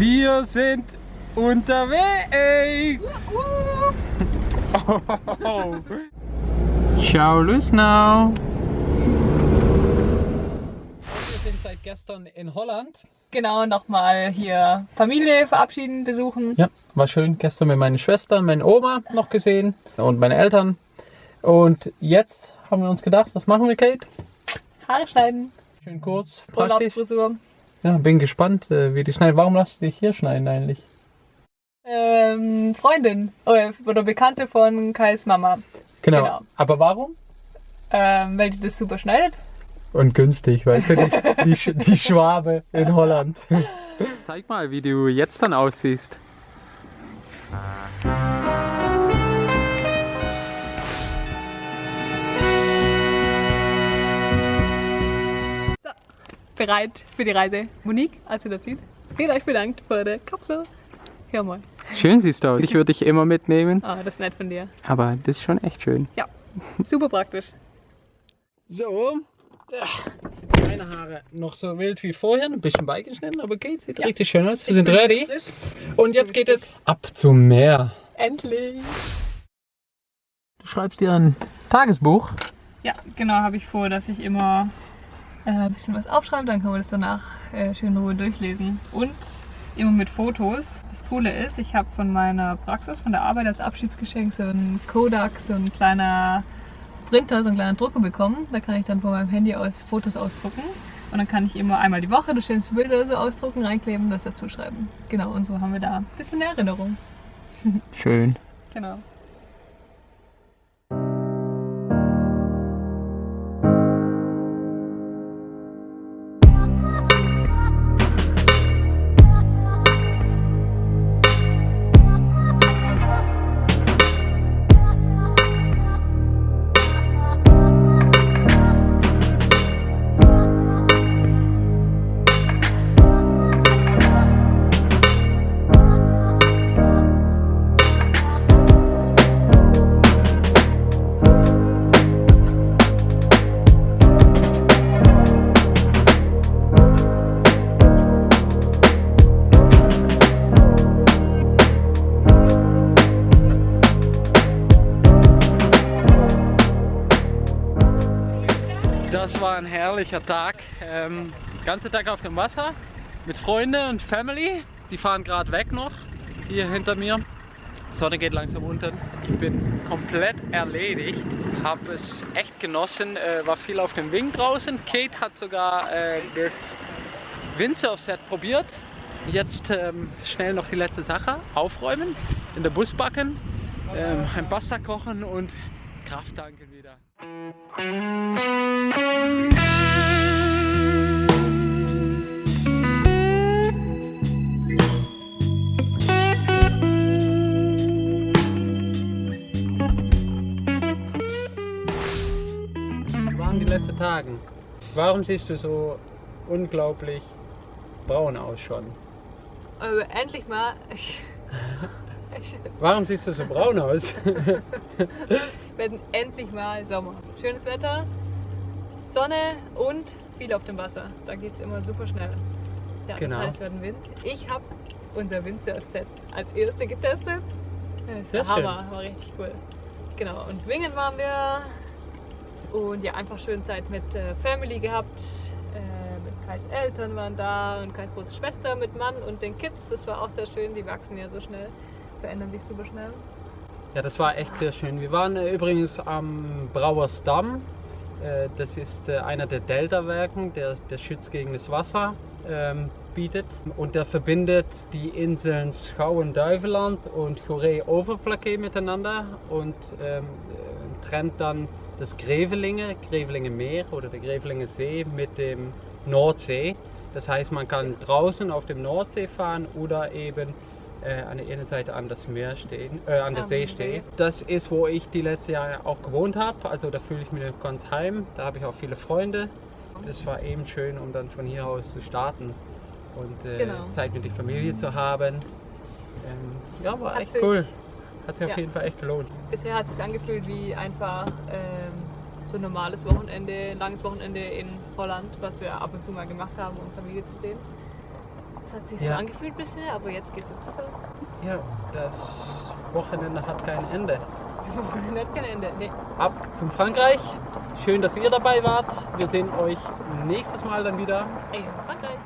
Wir sind unterwegs! Oh. Ciao, Lüsnau! Wir sind seit gestern in Holland. Genau, nochmal hier Familie verabschieden, besuchen. Ja, war schön. Gestern mit meinen Schwestern, meine Oma noch gesehen und meine Eltern. Und jetzt haben wir uns gedacht, was machen wir, Kate? Haare schneiden. Schön kurz, praktisch. Urlaubsfrisur. Ja, bin gespannt, äh, wie die schneiden. Warum lässt du dich hier schneiden eigentlich? Ähm, Freundin oder, oder Bekannte von Kais Mama. Genau. Genau. Aber warum? Ähm, weil die das super schneidet. Und günstig, weißt du, die, die, die Schwabe in Holland. Zeig mal, wie du jetzt dann aussiehst. Bereit für die Reise. Monique, als ihr da zieht, vielen euch bedankt für die Kapsel. Hör mal. Schön siehst du aus. Ich würde dich immer mitnehmen, Ah, das ist nett von dir. aber das ist schon echt schön. Ja, super praktisch. So. Meine Haare noch so wild wie vorher, ein bisschen beigeschnitten, aber geht, sieht Ja. richtig schön aus. Wir sind ready. Frisch. Und jetzt geht es ab zum Meer. Endlich. Du schreibst dir ein Tagesbuch. Ja, genau, habe ich vor, dass ich immer äh, ein bisschen was aufschreibe, dann kann man das danach äh, schön in Ruhe durchlesen. Und immer mit Fotos. Das Coole ist, ich habe von meiner Praxis, von der Arbeit als Abschiedsgeschenk so einen Kodak, so ein kleiner Printer, so einen kleinen Drucker bekommen. Da kann ich dann von meinem Handy aus Fotos ausdrucken. Und dann kann ich immer einmal die Woche das schönste Bild oder so ausdrucken, reinkleben, das dazu schreiben. Genau, und so haben wir da ein bisschen eine Erinnerung. Schön. Genau. Das war ein herrlicher Tag. Ähm, ganze Tag auf dem Wasser mit Freunden und Family. Die fahren gerade weg noch hier hinter mir. Die Sonne geht langsam unter. Ich bin komplett erledigt. Habe es echt genossen. Äh, war viel auf dem Wing draußen. Kate hat sogar äh, das Windsurf-Set probiert. Jetzt ähm, schnell noch die letzte Sache. Aufräumen, in der Bus backen, ähm, ein Pasta kochen und Kraft tanken wieder. Letzten Tage? Warum siehst du so unglaublich braun aus schon? Aber endlich mal. Warum siehst du so braun aus? werden endlich mal Sommer. Schönes Wetter, Sonne und viel auf dem Wasser. Da geht es immer super schnell. Ja, Genau. das heißt, wir hatten Wind. Ich habe unser Windsurf-Set als erste getestet. Das war Hammer, war richtig cool. Genau, und Wingen waren wir. Und ja, einfach schön Zeit mit äh, Family gehabt. Äh, mit Kais Eltern waren da und Kais große Schwester mit Mann und den Kids. Das war auch sehr schön. Die wachsen ja so schnell, verändern sich super schnell. Ja, das war echt sehr schön. Wir waren äh, übrigens am Brauersdamm. Äh, das ist äh, einer der Deltawerken, der, der Schutz gegen das Wasser ähm, bietet. Und der verbindet die Inseln Schouwen-Duiveland und Goeree-Overflakkee miteinander und ähm, äh, trennt dann das Grevelinge, Grevelinge Meer oder der Grevelinge See mit dem Nordsee. Das heißt, man kann draußen auf dem Nordsee fahren oder eben äh, an der einen Seite an das Meer stehen, äh, an der See stehen. Das ist, wo ich die letzten Jahre auch gewohnt habe. Also da fühle ich mich ganz heim. Da habe ich auch viele Freunde. Das war eben schön, um dann von hier aus zu starten und äh, Genau. Zeit mit der Familie zu haben. Ähm, ja, war Hat echt cool. Hat sich auf Ja. jeden Fall echt gelohnt. Bisher hat es sich angefühlt wie einfach ähm, so ein normales Wochenende, ein langes Wochenende in Holland, was wir ab und zu mal gemacht haben, um Familie zu sehen. Das hat sich so Ja. angefühlt bisher, aber jetzt geht es wirklich los. Ja, das Wochenende hat kein Ende. Das Wochenende hat kein Ende. Nee. Ab zum Frankreich. Schön, dass ihr dabei wart. Wir sehen euch nächstes Mal dann wieder. Ey, Frankreich.